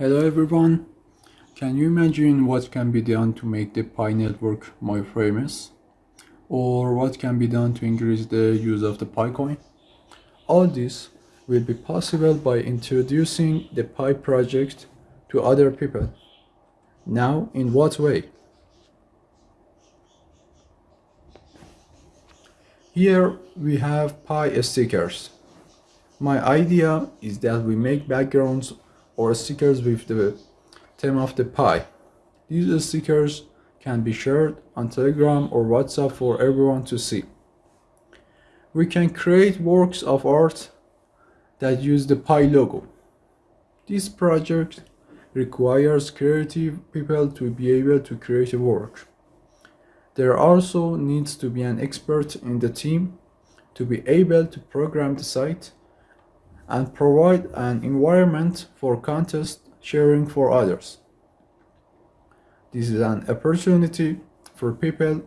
Hello everyone. Can you imagine what can be done to make the Pi network more famous? Or what can be done to increase the use of the Pi coin? All this will be possible by introducing the Pi project to other people. Now, in what way? Here we have Pi stickers. My idea is that we make backgrounds or stickers with the theme of the Pi. These stickers can be shared on Telegram or WhatsApp for everyone to see. We can create works of art that use the Pi logo. This project requires creative people to be able to create a work. There also needs to be an expert in the team to be able to program the site and provide an environment for contest sharing for others. This is an opportunity for people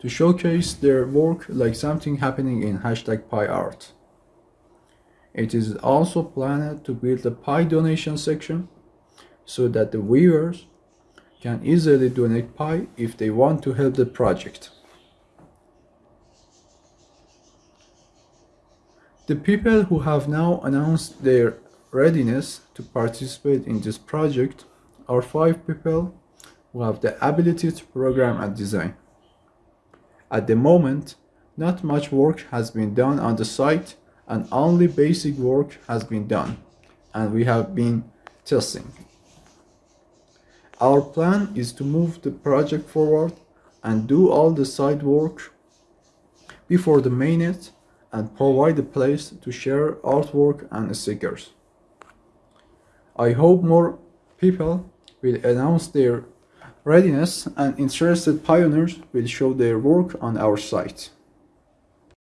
to showcase their work like something happening in hashtag PiArt. It is also planned to build a Pi donation section so that the viewers can easily donate Pi if they want to help the project. The people who have now announced their readiness to participate in this project are five people who have the ability to program and design. At the moment, not much work has been done on the site and only basic work has been done and we have been testing. Our plan is to move the project forward and do all the side work before the mainnet and provide a place to share artwork and stickers. I hope more people will announce their readiness and interested pioneers will show their work on our site.